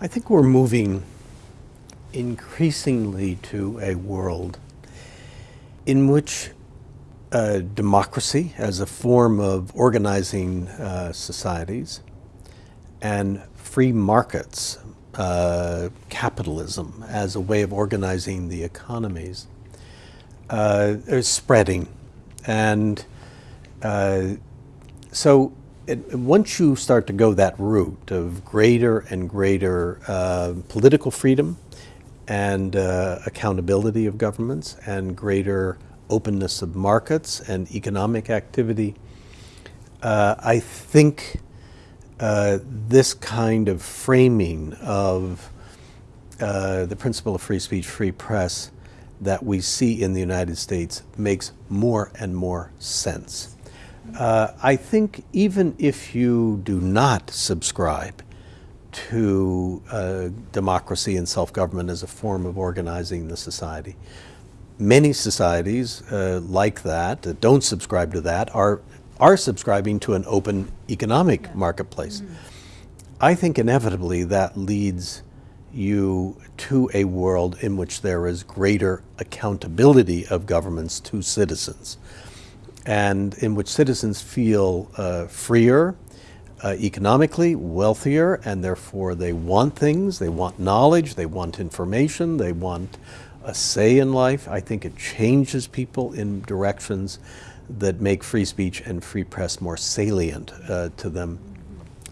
I think we're moving increasingly to a world in which uh, democracy as a form of organizing uh, societies and free markets, uh, capitalism as a way of organizing the economies uh, is spreading. And uh, so once you start to go that route of greater and greater uh, political freedom and uh, accountability of governments and greater openness of markets and economic activity, uh, I think uh, this kind of framing of uh, the principle of free speech, free press that we see in the United States makes more and more sense. Uh, I think even if you do not subscribe to uh, democracy and self-government as a form of organizing the society, many societies uh, like that, that don't subscribe to that, are, are subscribing to an open economic yeah. marketplace. Mm. I think inevitably that leads you to a world in which there is greater accountability of governments to citizens and in which citizens feel uh, freer, uh, economically wealthier, and therefore they want things, they want knowledge, they want information, they want a say in life. I think it changes people in directions that make free speech and free press more salient uh, to them.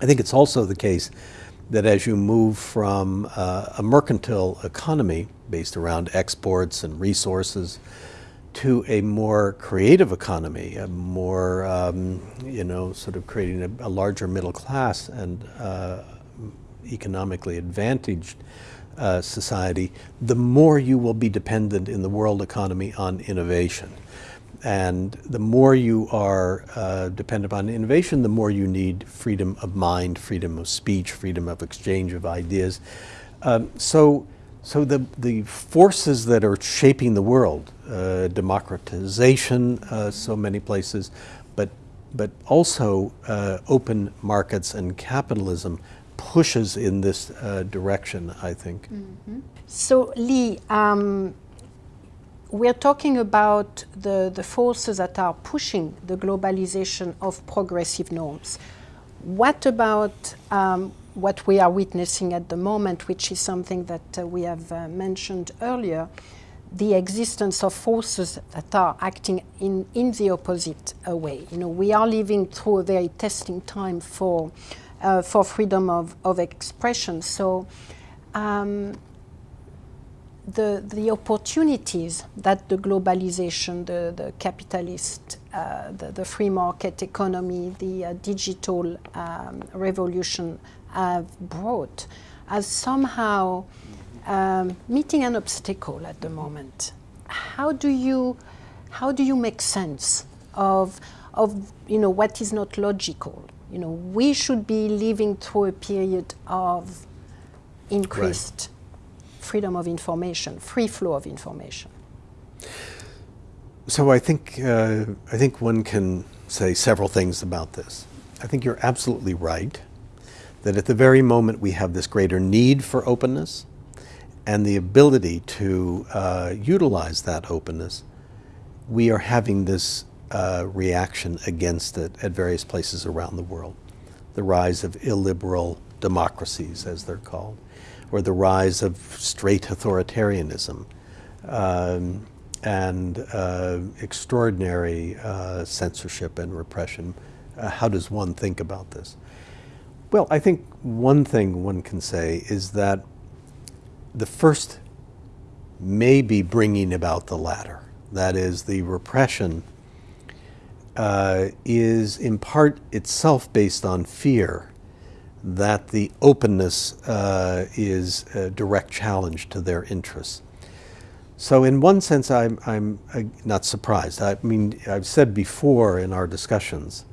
I think it's also the case that as you move from uh, a mercantile economy based around exports and resources to a more creative economy, a more, um, you know, sort of creating a, a larger middle class and uh, economically advantaged uh, society, the more you will be dependent in the world economy on innovation. And the more you are uh, dependent on innovation, the more you need freedom of mind, freedom of speech, freedom of exchange of ideas. Um, so so the, the forces that are shaping the world, uh, democratization, uh, so many places, but, but also uh, open markets and capitalism pushes in this uh, direction, I think. Mm -hmm. So Lee, um, we're talking about the, the forces that are pushing the globalization of progressive norms. What about um, what we are witnessing at the moment, which is something that uh, we have uh, mentioned earlier, the existence of forces that are acting in, in the opposite uh, way. You know, we are living through a very testing time for, uh, for freedom of, of expression. So um, the, the opportunities that the globalization, the, the capitalist, uh, the, the free market economy, the uh, digital um, revolution have brought as somehow um, meeting an obstacle at the moment. How do you, how do you make sense of, of you know, what is not logical? You know, we should be living through a period of increased right. freedom of information, free flow of information. So I think, uh, I think one can say several things about this. I think you're absolutely right that at the very moment we have this greater need for openness and the ability to uh, utilize that openness, we are having this uh, reaction against it at various places around the world. The rise of illiberal democracies, as they're called, or the rise of straight authoritarianism, um, and uh, extraordinary uh, censorship and repression. Uh, how does one think about this? Well, I think one thing one can say is that the first may be bringing about the latter. That is, the repression uh, is in part itself based on fear that the openness uh, is a direct challenge to their interests. So in one sense, I'm, I'm uh, not surprised. I mean, I've said before in our discussions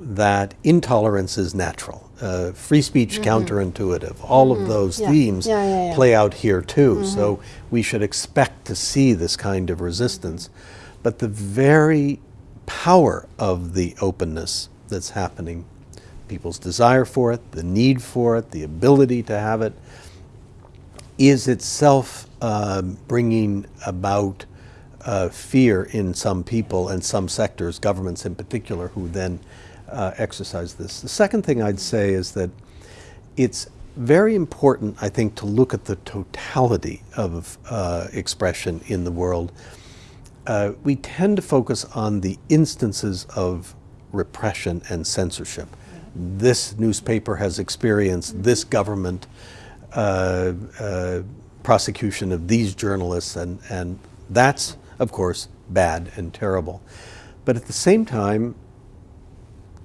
that intolerance is natural. Uh, free speech mm -hmm. counterintuitive. All mm -hmm. of mm-hmm. those yeah. themes yeah, yeah, play out here too. Mm -hmm. So we should expect to see this kind of resistance. But the very power of the openness that's happening people's desire for it, the need for it, the ability to have it, is itself uh, bringing about uh, fear in some people and some sectors, governments in particular, who then uh, exercise this. The second thing I'd say is that it's very important, I think, to look at the totality of uh, expression in the world. Uh, we tend to focus on the instances of repression and censorship. This newspaper has experienced this government uh, uh, prosecution of these journalists, and, and that's, of course, bad and terrible. But at the same time,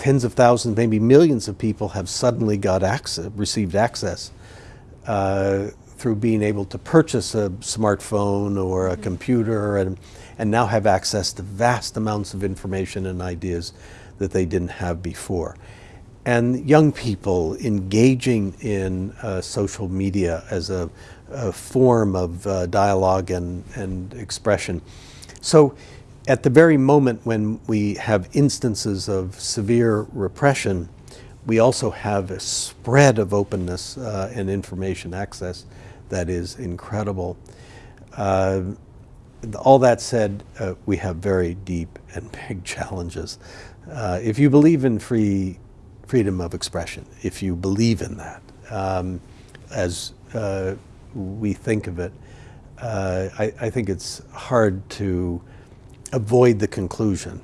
tens of thousands, maybe millions of people have suddenly got access, received access uh, through being able to purchase a smartphone or a computer and, and now have access to vast amounts of information and ideas that they didn't have before. And young people engaging in uh, social media as a, a form of uh, dialogue and, and expression. So at the very moment when we have instances of severe repression, we also have a spread of openness uh, and information access that is incredible. Uh, all that said, uh, we have very deep and big challenges. Uh, if you believe in free freedom of expression, if you believe in that, um, as uh, we think of it, uh, I, I think it's hard to avoid the conclusion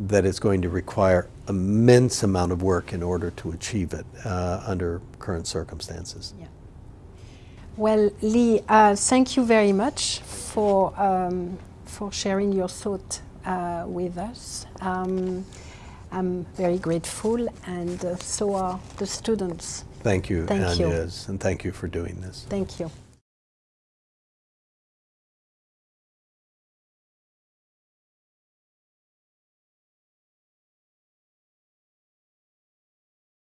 that it's going to require immense amount of work in order to achieve it uh, under current circumstances. Yeah. Well, Lee, uh, thank you very much for, um, for sharing your thought uh, with us. Um, I'm very grateful, and uh, so are the students. Thank you, Thank you. And thank you for doing this. Thank you.